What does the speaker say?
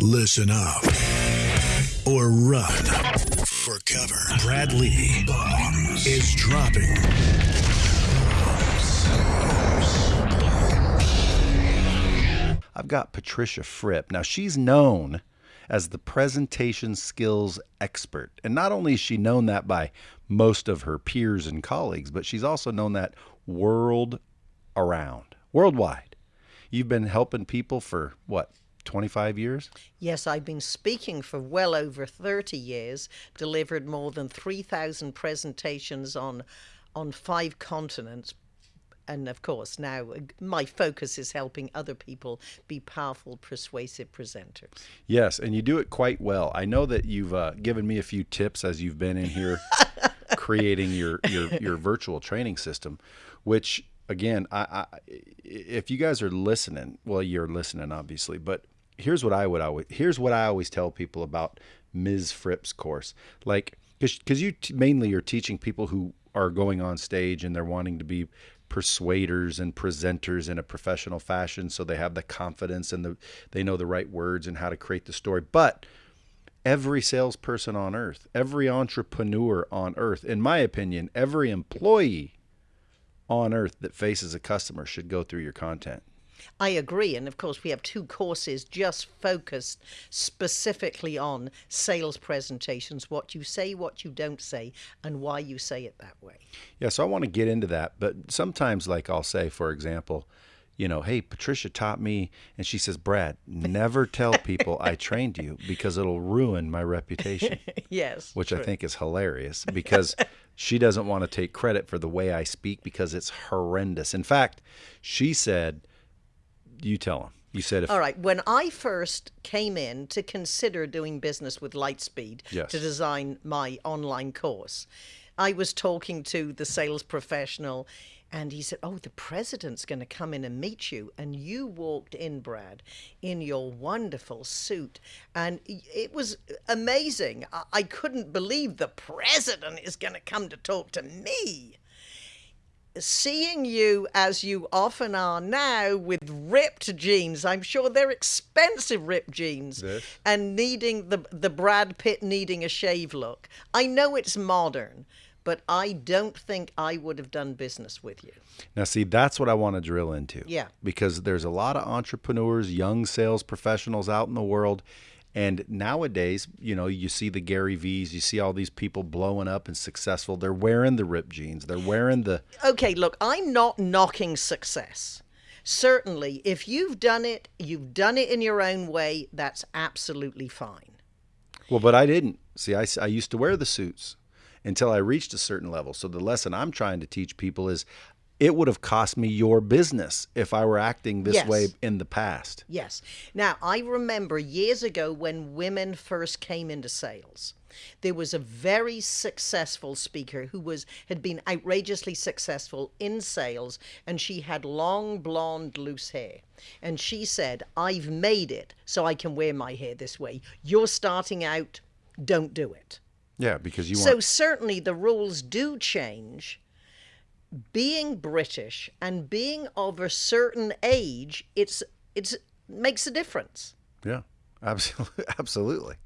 Listen up or run for cover. Bradley Bombs is dropping. I've got Patricia Fripp. Now, she's known as the presentation skills expert. And not only is she known that by most of her peers and colleagues, but she's also known that world around, worldwide. You've been helping people for what, 25 years? Yes, I've been speaking for well over 30 years, delivered more than 3,000 presentations on on five continents, and of course now uh, my focus is helping other people be powerful persuasive presenters. Yes and you do it quite well. I know that you've uh, given me a few tips as you've been in here creating your, your your virtual training system which again I, I if you guys are listening well you're listening obviously but here's what i would always here's what i always tell people about ms fripp's course. Like because you t- mainly are teaching people who are going on stage and they're wanting to be persuaders and presenters in a professional fashion so they have the confidence and the they know the right words and how to create the story. But every salesperson on earth every entrepreneur on earth in my opinion every employee on earth that faces a customer should go through your content I agree. And of course, we have two courses just focused specifically on sales presentations what you say, what you don't say, and why you say it that way. Yeah, so I want to get into that. But sometimes, like I'll say, for example, you know, hey, Patricia taught me, and she says, Brad, never tell people I trained you because it'll ruin my reputation. yes. Which true. I think is hilarious because she doesn't want to take credit for the way I speak because it's horrendous. In fact, she said, you tell them. You said if. All right. When I first came in to consider doing business with Lightspeed yes. to design my online course, I was talking to the sales professional and he said, Oh, the president's going to come in and meet you. And you walked in, Brad, in your wonderful suit. And it was amazing. I couldn't believe the president is going to come to talk to me seeing you as you often are now with ripped jeans. I'm sure they're expensive ripped jeans this. and needing the the brad pitt needing a shave look. I know it's modern but i don't think i would have done business with you. Now see that's what i want to drill into. Yeah. Because there's a lot of entrepreneurs young sales professionals out in the world and nowadays, you know, you see the Gary V's, you see all these people blowing up and successful. They're wearing the ripped jeans. They're wearing the. Okay, look, I'm not knocking success. Certainly, if you've done it, you've done it in your own way, that's absolutely fine. Well, but I didn't. See, I, I used to wear the suits until I reached a certain level. So the lesson I'm trying to teach people is it would have cost me your business if I were acting this yes. way in the past. Yes. Now, I remember years ago when women first came into sales. There was a very successful speaker who was had been outrageously successful in sales and she had long blonde loose hair. And she said, "I've made it so I can wear my hair this way. You're starting out, don't do it." Yeah, because you So certainly the rules do change being British and being of a certain age, it's it's makes a difference. Yeah, absolutely, absolutely.